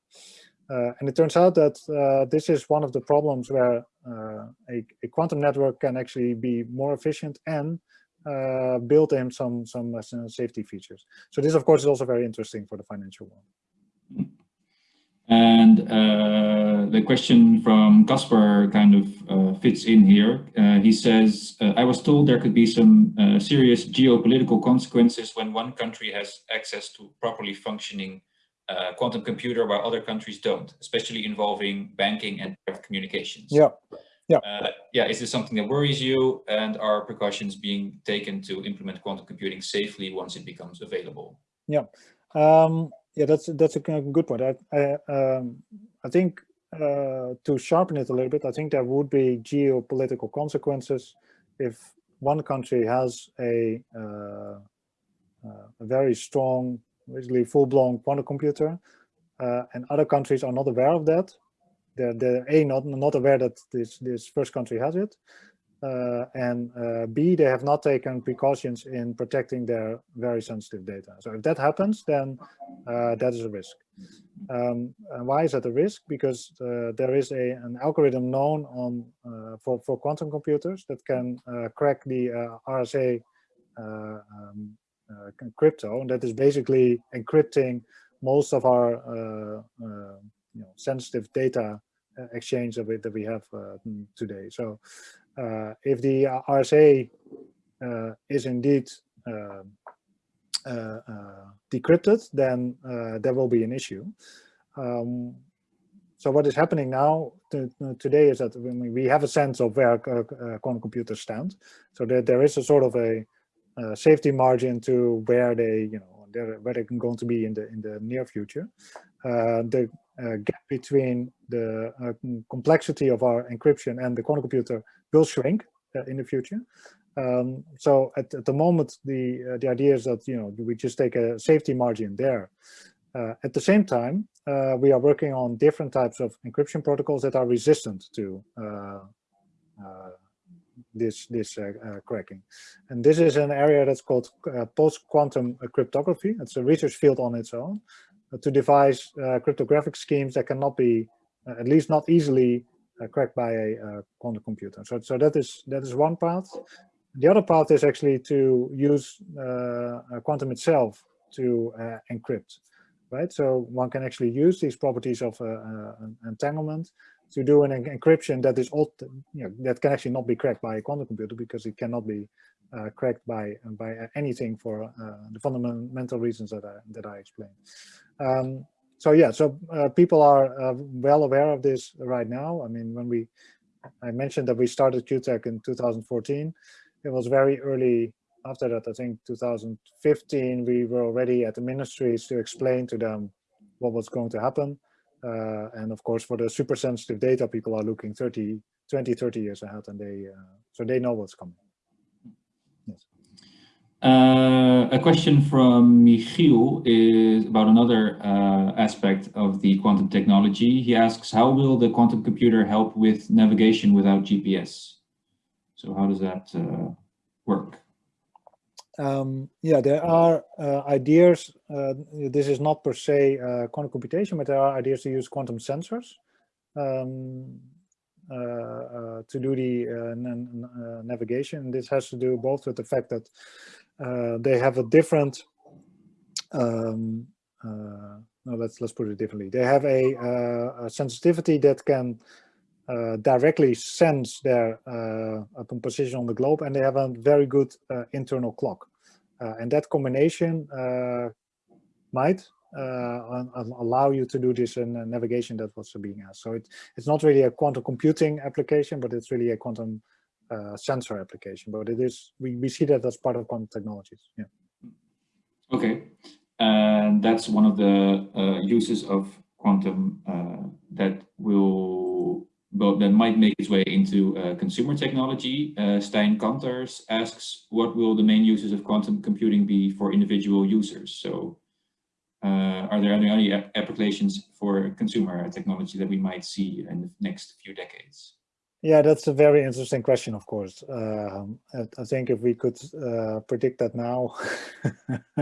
Uh, and it turns out that uh, this is one of the problems where uh, a, a, quantum network can actually be more efficient and build in some some safety features. So this, of course, is also very interesting for the financial world. And uh, the question from Casper kind of uh, fits in here. Uh, he says, I was told there could be some serious geopolitical consequences when one country has access to properly functioning uh, quantum computer while other countries don't, especially involving banking and communications. Yeah. Yeah. yeah. Is this something that worries you? And are precautions being taken to implement quantum computing safely once it becomes available? Yeah. Um, yeah, that's that's a good point. I I, um, I think uh, to sharpen it a little bit, I think there would be geopolitical consequences if one country has a uh, uh, a very strong, basically full-blown quantum computer, uh, and other countries are not aware of that. They're, they're a not not aware that this this first country has it, uh, and uh, B, they have not taken precautions in protecting their very sensitive data. So if that happens, then uh, that is a risk. Um, and why is that a risk? Because uh, there is a, an algorithm known on uh, for, for quantum computers that can uh, crack the RSA um, crypto, and that is basically encrypting most of our you know, sensitive data exchange of it that we have today. So uh, if the RSA uh, is indeed uh, decrypted, then there will be an issue. Um, so what is happening now today is that we have a sense of where quantum computers stand. So that there is a sort of a uh, safety margin to where they, you know, they're, where they're going to be in the in the near future. Uh, the uh, gap between the complexity of our encryption and the quantum computer will shrink uh, in the future. Um, so at, at, the moment, the uh, the idea is that you know we just take a safety margin there. Uh, at the same time, uh, we are working on different types of encryption protocols that are resistant to uh, uh, this this uh, uh, cracking. And this is an area that's called uh, post-quantum cryptography. It's a research field on its own to devise cryptographic schemes that cannot be, at least not easily, uh, cracked by a uh, quantum computer. So, so that is that is one path. The other path is actually to use uh, quantum itself to encrypt, right? So one can actually use these properties of entanglement to do an encryption that is all, you know, that can actually not be cracked by a quantum computer because it cannot be uh, cracked by by anything for uh, the fundamental reasons that I that I explained. Um, so yeah, so uh, people are uh, well aware of this right now. I mean, when we, I mentioned that we started QuTech in 2014, it was very early after that, I think 2015, we were already at the ministries to explain to them what was going to happen. Uh, and of course, for the super sensitive data, people are looking 30, 20, 30 years ahead and they, uh, so they know what's coming. Uh, a question from Michiel is about another uh, aspect of the quantum technology. He asks, how will the quantum computer help with navigation without GPS? So how does that uh, work? Um, yeah, there are uh, ideas. Uh, this is not per se uh, quantum computation, but there are ideas to use quantum sensors um, to do the navigation. This has to do both with the fact that uh, they have a different um, uh, no, let's let's put it differently. They have a, uh, a sensitivity that can uh, directly sense their uh, position on the globe, and they have a very good uh, internal clock. and that combination might allow you to do this in navigation that was being asked. So it, it's not really a quantum computing application, but it's really a quantum uh, sensor application, but it is we, we see that as part of quantum technologies. Yeah. Okay, and that's one of the uh, uses of quantum uh, that will well, that might make its way into uh, consumer technology. Uh, Stijn Kanters asks, what will the main uses of quantum computing be for individual users? So uh, are there any applications for consumer technology that we might see in the next few decades? Yeah, that's a very interesting question, of course. Uh, I think if we could uh, predict that now,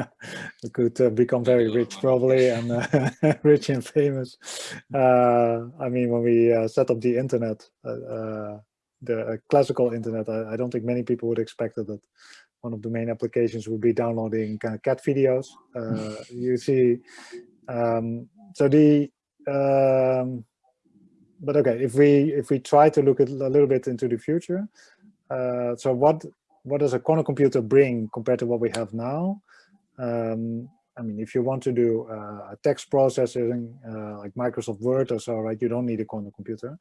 we could uh, become very rich probably and uh, rich and famous. Uh, I mean, when we uh, set up the internet, the classical internet, I, I, don't think many people would expect that one of the main applications would be downloading kind of cat videos. you see, um, so the um, but okay, if we if we try to look at a little bit into the future, uh, so what what does a quantum computer bring compared to what we have now? Um, I mean, if you want to do uh, text processing uh, like Microsoft Word or so, right, you don't need a quantum computer.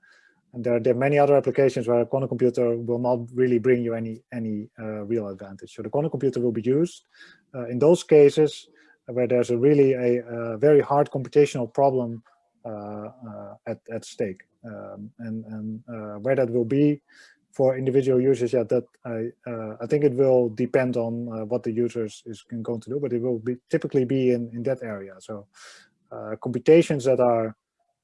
And there, there are many other applications where a quantum computer will not really bring you any any uh, real advantage. So the quantum computer will be used uh, in those cases where there's a really a, a very hard computational problem uh, uh, at at stake, um, and and where that will be for individual users, yeah, that I uh, I think it will depend on uh, what the users is going to do, but it will be typically be in in that area. So uh, computations that are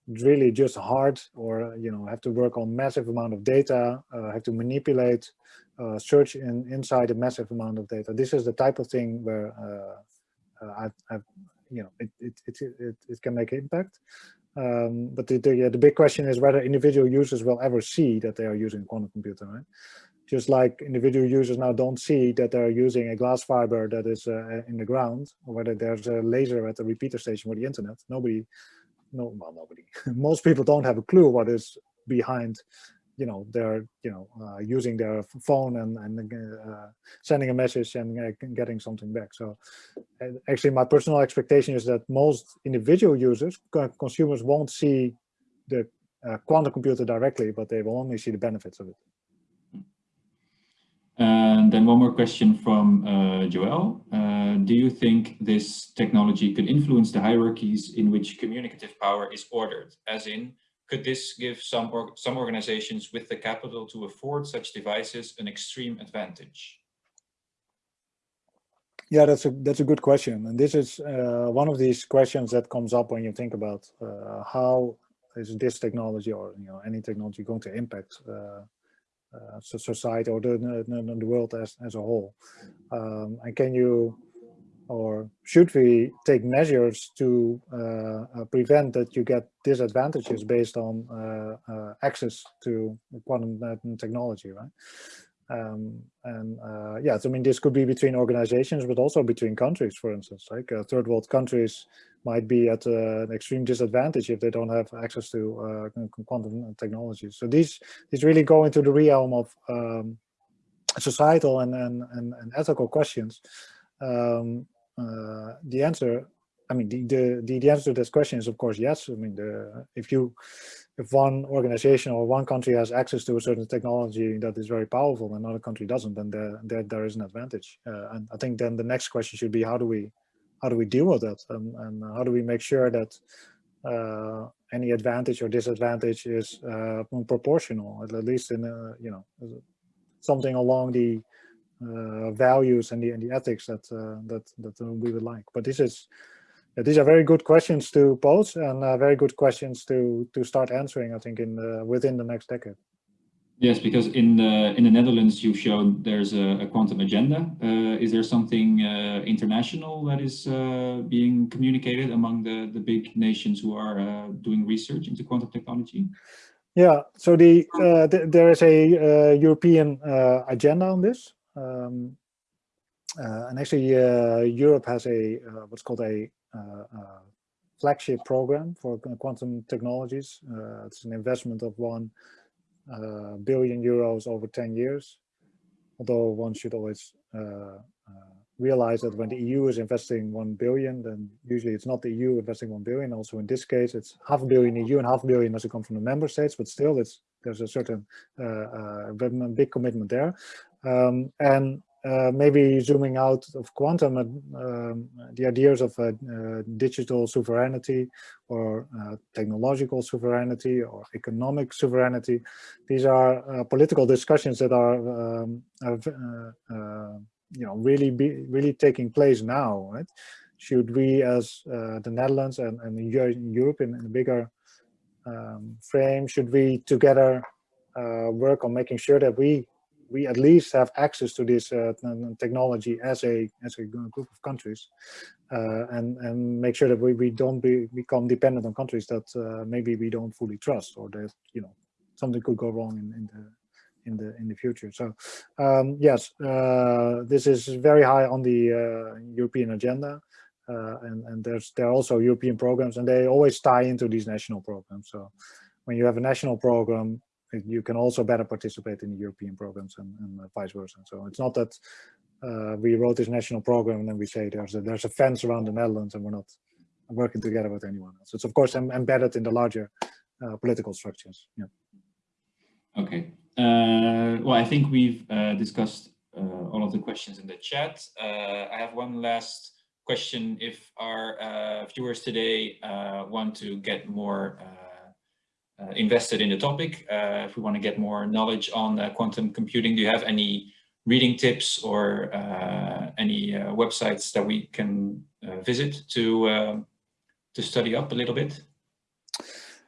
really just hard, or you know, have to work on massive amount of data, uh, have to manipulate, uh, search in inside a massive amount of data. This is the type of thing where uh, I've, I've you know it it, it it it can make impact. Um, but the, the, the, big question is whether individual users will ever see that they are using a quantum computer, right? Just like individual users now don't see that they're using a glass fiber that is uh, in the ground, or whether there's a laser at the repeater station for the internet. Nobody, no, well, nobody. Most people don't have a clue what is behind you know they're you know uh, using their phone and and uh, sending a message and uh, getting something back so actually my personal expectation is that most individual users consumers won't see the uh, quantum computer directly but they will only see the benefits of it and then one more question from uh, Joel. Uh, do you think this technology could influence the hierarchies in which communicative power is ordered, as in could this give some, or, some organizations with the capital to afford such devices an extreme advantage? Yeah, that's a that's a good question, and this is uh, one of these questions that comes up when you think about uh, how is this technology or you know any technology going to impact uh, uh society or the, the, the world as as a whole, um, and can you or should we take measures to uh, uh, prevent that you get disadvantages based on uh, uh access to quantum technology, right? Um, and uh, yeah, so I mean, this could be between organizations, but also between countries, for instance, like uh, third world countries might be at an extreme disadvantage if they don't have access to quantum technology. So these, these really go into the realm of um, societal and, and, and, and ethical questions. Um, uh, the answer, I mean, the, the, the answer to this question is of course yes. I mean, the, if you, if one organization or one country has access to a certain technology that is very powerful and another country doesn't, then there, there, there is an advantage. Uh, and I think then the next question should be how do we, how do we deal with that? And, and how do we make sure that uh, any advantage or disadvantage is uh, proportional, at least in, a, you know, something along the uh, values and the and the ethics that uh, that that uh, we would like. But this is these are very good questions to pose and very good questions to to start answering. I think in the, within the next decade. Yes, because in the in the Netherlands you've shown there's a, a quantum agenda. Uh, is there something uh, international that is uh, being communicated among the the big nations who are doing research into quantum technology? Yeah, so the th there is a European agenda on this. Um, uh, and actually, uh, Europe has a uh, what's called a flagship program for quantum technologies. it's an investment of one billion euros over 10 years. Although one should always realize that when the EU is investing 1 billion, then usually it's not the EU investing 1 billion. Also in this case, it's half a billion EU and half a billion doesn't come from the member states, but still it's there's a certain uh, uh, big commitment there. Um, and uh, maybe zooming out of quantum, uh, um, the ideas of uh, uh digital sovereignty or technological sovereignty or economic sovereignty, these are political discussions that are, um, you know, really be really taking place now. Right? Should we, as the Netherlands and, and Europe in, in a bigger um, frame, should we together work on making sure that we we at least have access to this uh, technology as a as a group of countries, uh, and and make sure that we we don't be, become dependent on countries that uh, maybe we don't fully trust or that you know something could go wrong in, in the in the in the future. So um, yes, uh, this is very high on the uh, European agenda. Uh, and, and there's there are also European programs and they always tie into these national programs. So when you have a national program, you can also better participate in the European programs and, and vice versa. So it's not that uh, we wrote this national program and then we say there's a, there's a fence around the Netherlands and we're not working together with anyone else. It's of course embedded in the larger uh, political structures. Yeah. Okay. Uh, well, I think we've uh, discussed uh, all of the questions in the chat. I have one last question. If our viewers today want to get more invested in the topic, if we want to get more knowledge on quantum computing, do you have any reading tips or uh, any uh, websites that we can uh, visit to to study up a little bit?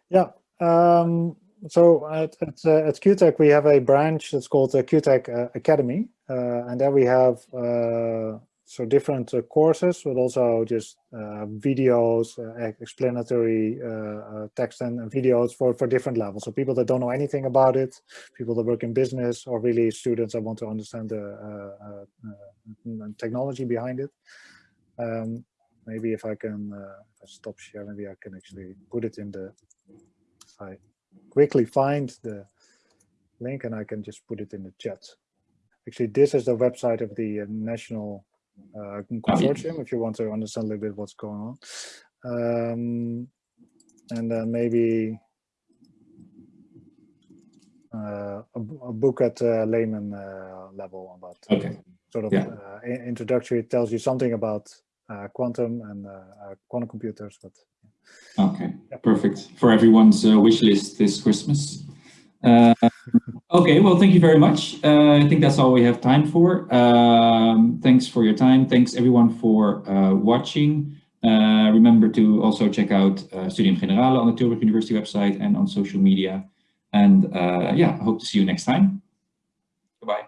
Yeah, um, so at, at, uh, at QuTech, we have a branch that's called the QuTech uh, Academy. Uh, and there we have so different uh, courses, but also just uh, videos, uh, explanatory text and, videos for, for different levels. So people that don't know anything about it, people that work in business, or really students that want to understand the technology behind it. Um, maybe if I can uh, if I stop share, maybe I can actually put it in the if I quickly find the link and I can just put it in the chat. Actually, this is the website of the uh, National uh, Consortium, if you want to understand a little bit what's going on. Um, and then maybe uh, a, a, book at uh, layman uh, level about okay. sort of yeah. uh, introductory. It tells you something about uh, quantum and quantum computers, but Okay, perfect. For everyone's uh, wish list this Christmas. Uh, okay, well, thank you very much. Uh, I think that's all we have time for. Um, thanks for your time. Thanks everyone for uh, watching. Uh, remember to also check out uh, Studium Generale on the Tilburg University website and on social media. And yeah, I hope to see you next time. Goodbye.